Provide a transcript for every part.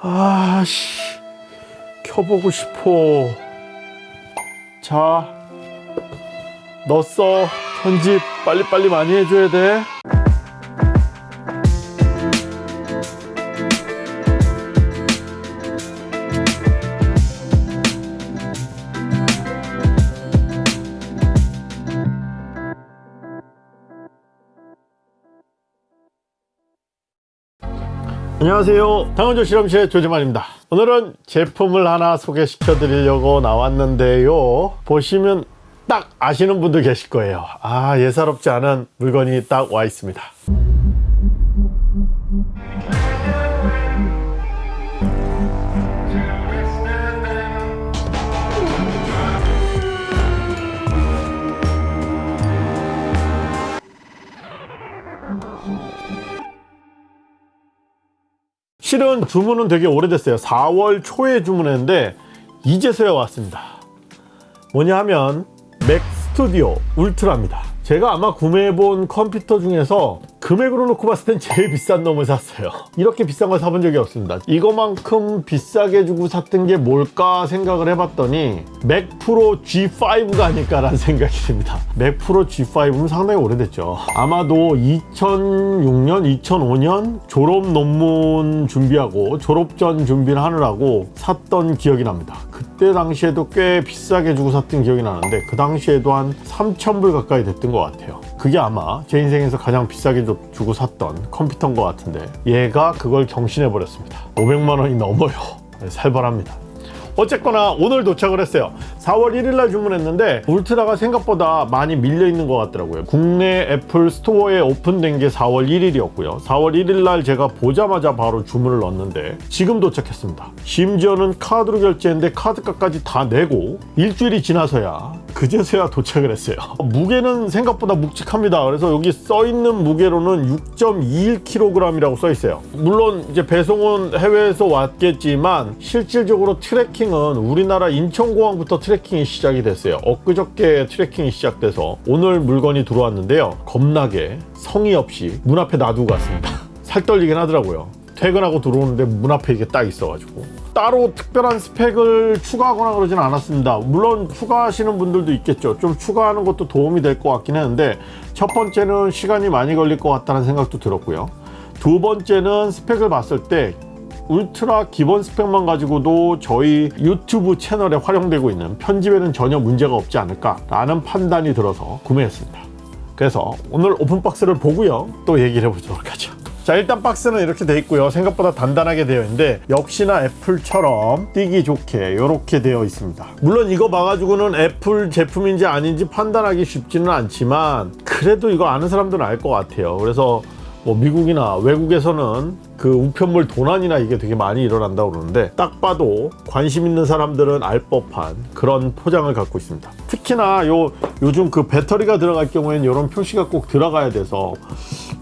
아씨 켜보고 싶어. 자 넣었어 편집 빨리빨리 많이 해줘야 돼 안녕하세요. 당원조 실험실의 조재만입니다. 오늘은 제품을 하나 소개시켜 드리려고 나왔는데요. 보시면 딱 아시는 분들 계실 거예요. 아 예사롭지 않은 물건이 딱 와 있습니다 실은 주문은 되게 오래됐어요. 4월 초에 주문했는데 이제서야 왔습니다. 뭐냐 하면 Mac Studio Ultra입니다. 제가 아마 구매해본 컴퓨터 중에서 금액으로 놓고 봤을 땐 제일 비싼 놈을 샀어요. 이렇게 비싼 걸 사본 적이 없습니다. 이거만큼 비싸게 주고 샀던 게 뭘까 생각을 해봤더니 Mac Pro G5가 아닐까 라는 생각이 듭니다. Mac Pro G5는 상당히 오래됐죠. 아마도 2006년 2005년 졸업 논문 준비하고 졸업 전 준비를 하느라고 샀던 기억이 납니다. 그때 당시에도 꽤 비싸게 주고 샀던 기억이 나는데 그 당시에도 한 3,000불 가까이 됐던 것 같아요 그게 아마 제 인생에서 가장 비싸게 주고 샀던 컴퓨터인 것 같은데 얘가 그걸 경신해 버렸습니다. 500만 원이 넘어요. 살벌합니다. 어쨌거나 오늘 도착을 했어요. 4월 1일 날 주문했는데 Ultra가 생각보다 많이 밀려 있는 것 같더라고요. 국내 Apple Store에 오픈된 게 4월 1일이었고요. 4월 1일 날 제가 보자마자 바로 주문을 넣었는데 지금 도착했습니다. 심지어는 카드로 결제했는데 카드값까지 다 내고 일주일이 지나서야 그제서야 도착을 했어요. 무게는 생각보다 묵직합니다. 그래서 여기 써 있는 무게로는 6.21kg이라고 써 있어요. 물론 이제 배송은 해외에서 왔겠지만 실질적으로 tracking은 우리나라 인천공항부터 tracking이 시작이 됐어요. 엊그저께 트래킹이 시작돼서 오늘 물건이 들어왔는데요. 겁나게 성의 없이 문 앞에 놔두고 갔습니다. 살 떨리긴 하더라고요 퇴근하고 들어오는데 문 앞에 이게 딱 있어가지고. 따로 특별한 스펙을 추가하거나 그러진 않았습니다. 물론 추가하시는 분들도 있겠죠. 좀 추가하는 것도 도움이 될 것 같긴 했는데 첫 번째는 시간이 많이 걸릴 것 같다는 생각도 들었고요. 두 번째는 스펙을 봤을 때 울트라 기본 스펙만 가지고도 저희 유튜브 채널에 활용되고 있는 편집에는 전혀 문제가 없지 않을까 라는 판단이 들어서 구매했습니다. 그래서 오늘 오픈박스를 보고요. 또 얘기를 해보도록 하죠 자 일단 박스는 이렇게 돼 있고요. 생각보다 단단하게 되어 있는데 역시나 애플처럼 뛰기 좋게 이렇게 되어 있습니다. 물론 이거 봐가지고는 애플 제품인지 아닌지 판단하기 쉽지는 않지만 그래도 이거 아는 사람들은 알 것 같아요. 그래서 뭐 미국이나 외국에서는 그 우편물 도난이나 이게 되게 많이 일어난다고 그러는데 딱 봐도 관심 있는 사람들은 알 법한 그런 포장을 갖고 있습니다. 특히나 요 요즘 그 배터리가 들어갈 경우에는 이런 표시가 꼭 들어가야 돼서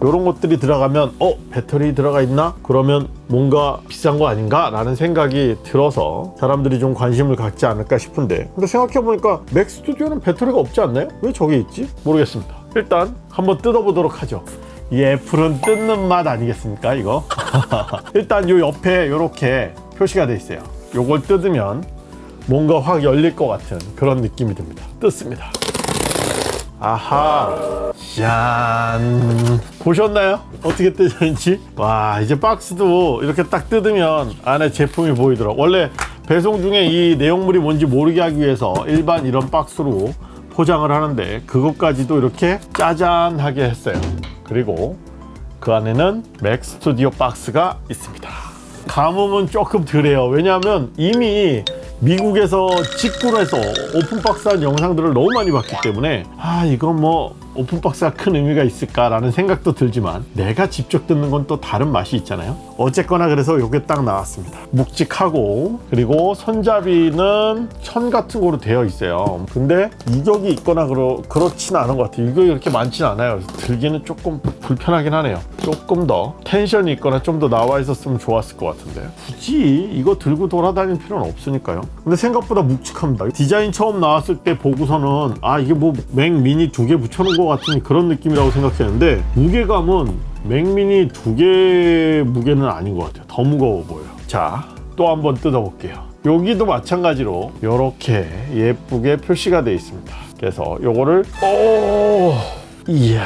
이런 것들이 들어가면 어 배터리 들어가 있나? 그러면 뭔가 비싼 거 아닌가? 라는 생각이 들어서 사람들이 좀 관심을 갖지 않을까 싶은데. 근데 생각해 보니까 맥 스튜디오는 배터리가 없지 않나요? 왜 저기 있지? 모르겠습니다. 일단 한번 뜯어보도록 하죠. 이 애플은 뜯는 맛 아니겠습니까 이거? 일단 요 옆에 이렇게 표시가 돼 있어요. 요걸 뜯으면 뭔가 확 열릴 것 같은 그런 느낌이 듭니다. 뜯습니다 아하. 짠. 보셨나요? 어떻게 뜯었는지? 와 이제 박스도 이렇게 딱 뜯으면 안에 제품이 보이더라고 원래 배송 중에 이 내용물이 뭔지 모르게 하기 위해서 일반 이런 박스로 포장을 하는데 그것까지도 이렇게 짜잔하게 했어요. 그리고 그 안에는 맥 스튜디오 박스가 있습니다. 감흥은 조금 덜해요. 왜냐하면 이미 미국에서 직구로 해서 오픈박스한 영상들을 너무 많이 봤기 때문에 아 이건 뭐 오픈박스가 큰 의미가 있을까 라는 생각도 들지만 내가 직접 듣는 건 또 다른 맛이 있잖아요. 어쨌거나 그래서 이게 딱 나왔습니다. 묵직하고 그리고 손잡이는 천 같은 거로 되어 있어요. 근데 이격이 있거나 그러, 그렇진 않은 것 같아요. 이격이 그렇게 많진 않아요. 들기는 조금 불편하긴 하네요. 조금 더 텐션이 있거나 좀 더 나와 있었으면 좋았을 것 같은데. 굳이 이거 들고 돌아다닐 필요는 없으니까요. 근데 생각보다 묵직합니다. 디자인 처음 나왔을 때 보고서는 아 이게 뭐 맥 미니 두 개 붙여놓은 것 같은 그런 느낌이라고 생각했는데 무게감은 맥미니 두 개 무게는 아닌 것 같아요 더 무거워 보여요 자, 또 한번 뜯어볼게요. 여기도 마찬가지로 이렇게 예쁘게 표시가 되어 있습니다. 그래서 요거를 오, 이야,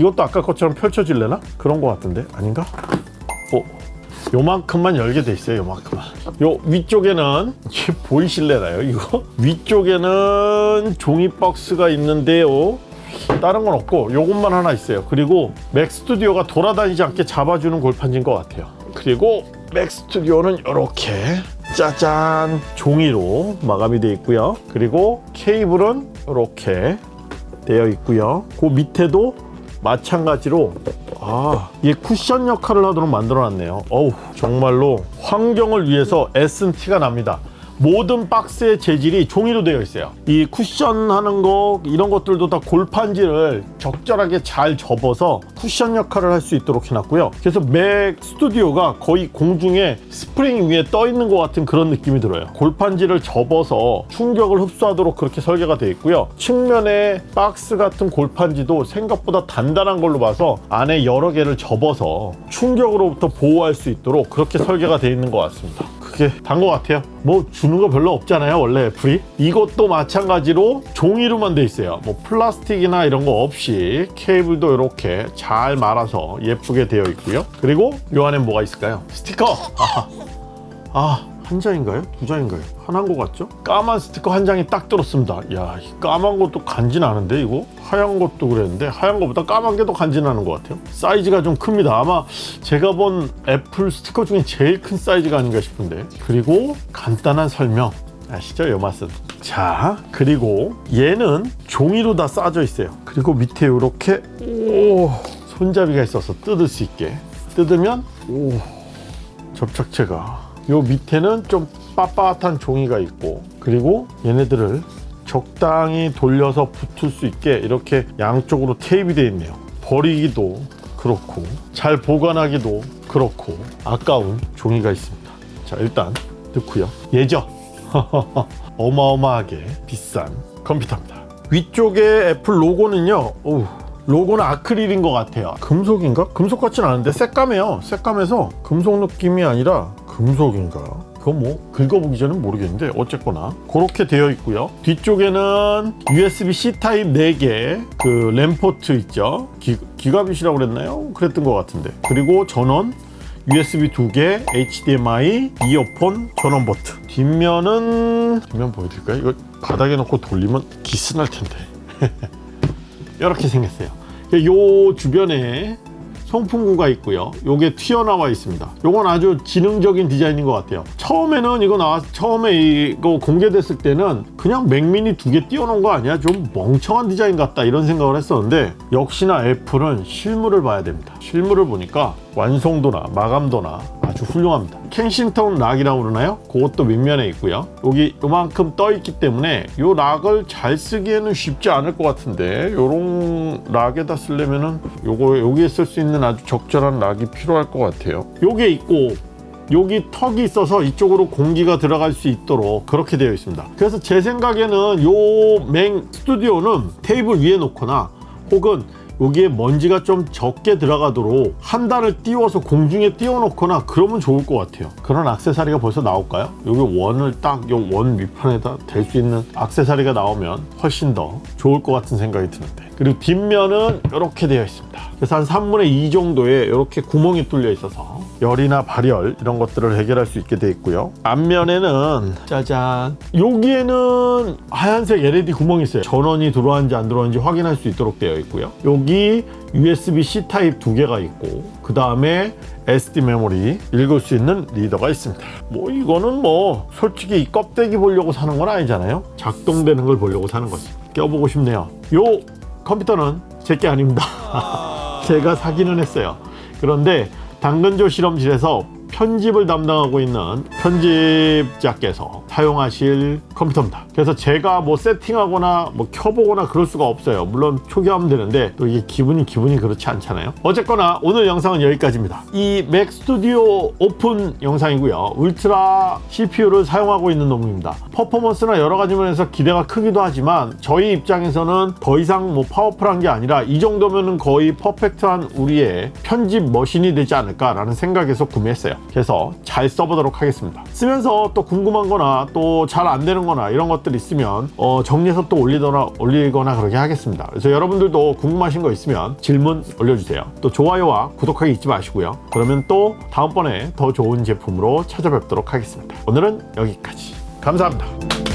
이것도 아까 것처럼 펼쳐질래나? 그런 것 같은데 아닌가? 어, 요만큼만 열게 돼 있어요. 요만큼만. 요 위쪽에는 보이실래나요? 이거 위쪽에는 종이 박스가 있는데요. 다른 건 없고 요것만 하나 있어요. 그리고 맥 스튜디오가 돌아다니지 않게 잡아주는 골판지인 것 같아요. 그리고 맥 스튜디오는 이렇게 짜잔 종이로 마감이 되어 있고요. 그리고 케이블은 이렇게 되어 있고요. 그 밑에도 마찬가지로 아, 이게 쿠션 역할을 하도록 만들어 놨네요. 어우, 정말로 환경을 위해서 애쓴 티가 납니다. 모든 박스의 재질이 종이로 되어 있어요. 이 쿠션 하는 거 이런 것들도 다 골판지를 적절하게 잘 접어서 쿠션 역할을 할 수 있도록 해놨고요. 그래서 맥 스튜디오가 거의 공중에 스프링 위에 떠 있는 것 같은 그런 느낌이 들어요. 골판지를 접어서 충격을 흡수하도록 그렇게 설계가 되어 있고요. 측면에 박스 같은 골판지도 생각보다 단단한 걸로 봐서 안에 여러 개를 접어서 충격으로부터 보호할 수 있도록 그렇게 설계가 되어 있는 것 같습니다. 그게 단 것 같아요. 뭐 주는 거 별로 없잖아요. 원래 애플이. 이것도 마찬가지로 종이로만 돼 있어요. 뭐 플라스틱이나 이런 거 없이 케이블도 이렇게 잘 말아서 예쁘게 되어 있고요. 그리고 요 안에 뭐가 있을까요? 스티커. 아, 아, 한 장인가요? 두 장인가요? 하나인 것 같죠? 까만 스티커 한 장이 딱 들었습니다. 야, 이 까만 것도 간지나는데 이거? 하얀 것도 그랬는데 하얀 것보다 까만 게 더 간지나는 것 같아요. 사이즈가 좀 큽니다. 아마 제가 본 애플 스티커 중에 제일 큰 사이즈가 아닌가 싶은데. 그리고 간단한 설명. 아시죠? 요 맛은. 자, 그리고 얘는 종이로 다 싸져 있어요. 그리고 밑에 이렇게 오, 손잡이가 있어서 뜯을 수 있게. 뜯으면 오, 접착제가 요 밑에는 좀 빳빳한 종이가 있고 그리고 얘네들을 적당히 돌려서 붙을 수 있게 이렇게 양쪽으로 테이프 되어 있네요. 버리기도 그렇고 잘 보관하기도 그렇고 아까운 종이가 있습니다. 자 일단 넣고요. 예쁘죠? 어마어마하게 비싼 컴퓨터입니다. 위쪽에 애플 로고는요 어우, 로고는 아크릴인 것 같아요. 금속인가? 금속 같진 않은데 새까매요. 새까매서 금속 느낌이 아니라 금속인가? 그건 뭐 긁어보기 전엔 모르겠는데 어쨌거나 그렇게 되어 있고요. 뒤쪽에는 USB-C 타입 4개 그 랜포트 있죠? 기, 기가빗이라고 그랬나요? 그랬던 것 같은데. 그리고 전원 USB 2개, HDMI, 이어폰, 전원 버튼. 뒷면은 뒷면 보여드릴까요? 이거 바닥에 놓고 돌리면 기스날 텐데. 이렇게 생겼어요. 요 주변에 송풍구가 있고요. 요게 튀어나와 있습니다. 요건 아주 지능적인 디자인인 것 같아요. 처음에는 이거 나왔, 처음에 이거 공개됐을 때는 그냥 맥미니 두 개 띄워놓은 거 아니야? 좀 멍청한 디자인 같다 이런 생각을 했었는데 역시나 애플은 실물을 봐야 됩니다. 실물을 보니까 완성도나 마감도나 아주 훌륭합니다. 켄싱턴 락이라고 그러나요? 그것도 밑면에 있고요. 여기 요만큼 떠 있기 때문에 요 락을 잘 쓰기에는 쉽지 않을 것 같은데 요런 락에다 쓰려면은 요거 여기에 쓸 수 있는 아주 적절한 락이 필요할 것 같아요. 요게 있고 여기 턱이 있어서 이쪽으로 공기가 들어갈 수 있도록 그렇게 되어 있습니다. 그래서 제 생각에는 요 맹 스튜디오는 테이블 위에 놓거나 혹은 여기에 먼지가 좀 적게 들어가도록 한 단을 띄워서 공중에 띄워놓거나 그러면 좋을 것 같아요. 그런 악세사리가 벌써 나올까요? 여기 원을 딱 요 원 밑판에다 댈 수 있는 악세사리가 나오면 훨씬 더 좋을 것 같은 생각이 드는데. 그리고 뒷면은 이렇게 되어 있습니다. 그래서 한 3분의 2 정도에 이렇게 구멍이 뚫려 있어서 열이나 발열 이런 것들을 해결할 수 있게 되어 있고요. 앞면에는 짜잔. 여기에는 하얀색 LED 구멍이 있어요. 전원이 들어왔는지 안 들어왔는지 확인할 수 있도록 되어 있고요. 여기 USB-C 타입 두 개가 있고 그 다음에 SD 메모리 읽을 수 있는 reader가 있습니다. 뭐 이거는 뭐 솔직히 이 껍데기 보려고 사는 건 아니잖아요. 작동되는 걸 보려고 사는 거지. 껴보고 싶네요. 요 컴퓨터는 제 게 아닙니다. 제가 사기는 했어요. 그런데 당근조 실험실에서 편집을 담당하고 있는 편집자께서 사용하실 컴퓨터입니다. 그래서 제가 뭐 세팅하거나 뭐 켜보거나 그럴 수가 없어요. 물론 초기화하면 되는데 또 이게 기분이 기분이 그렇지 않잖아요. 어쨌거나 오늘 영상은 여기까지입니다. 이 맥 스튜디오 오픈 영상이고요. 울트라 CPU를 사용하고 있는 놈입니다. 퍼포먼스나 여러 가지 면에서 기대가 크기도 하지만 저희 입장에서는 더 이상 뭐 파워풀한 게 아니라 이 정도면은 거의 퍼펙트한 우리의 편집 머신이 되지 않을까라는 생각에서 구매했어요. 해서 잘 써보도록 하겠습니다. 쓰면서 또 궁금한 거나 또 잘 안 되는 거나 이런 것들 있으면 어, 정리해서 또 올리거나, 올리거나 그렇게 하겠습니다. 그래서 여러분들도 궁금하신 거 있으면 질문 올려주세요. 또 좋아요와 구독하기 잊지 마시고요. 그러면 또 다음번에 더 좋은 제품으로 찾아뵙도록 하겠습니다. 오늘은 여기까지. 감사합니다.